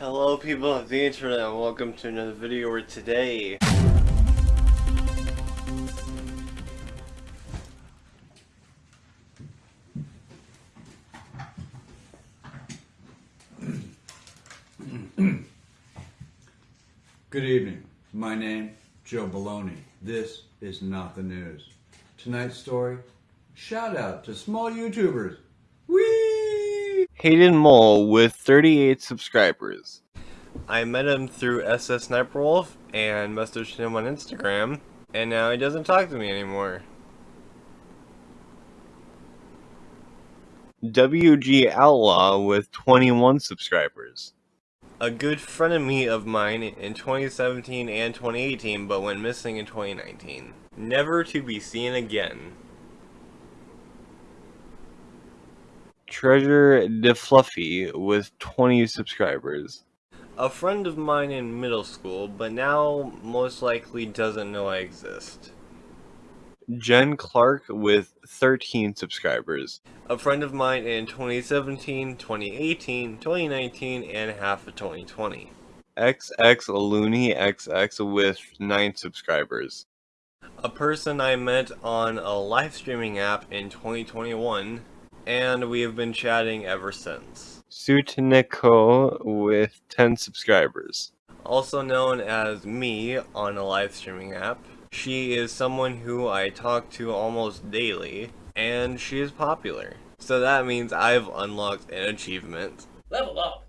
Hello people of the internet and welcome to another video where today Good evening. My name, Joe Baloney. This is not the news. Tonight's story, shout out to small YouTubers. Hayden Mole with 38 subscribers. I met him through SS Sniper Wolf and messaged him on Instagram and now he doesn't talk to me anymore. WG Outlaw with 21 subscribers. A good friend of me of mine in 2017 and 2018 but went missing in 2019. Never to be seen again. Treasure DeFluffy with 20 subscribers. A friend of mine in middle school, but now most likely doesn't know I exist. Jen Clark with 13 subscribers. A friend of mine in 2017, 2018, 2019, and half of 2020. XX Looney XX with 9 subscribers. A person I met on a live streaming app in 2021, and we have been chatting ever since. Sutineko with 10 subscribers. Also known as me on a live streaming app. She is someone who I talk to almost daily, and she is popular. So that means I've unlocked an achievement. Level up!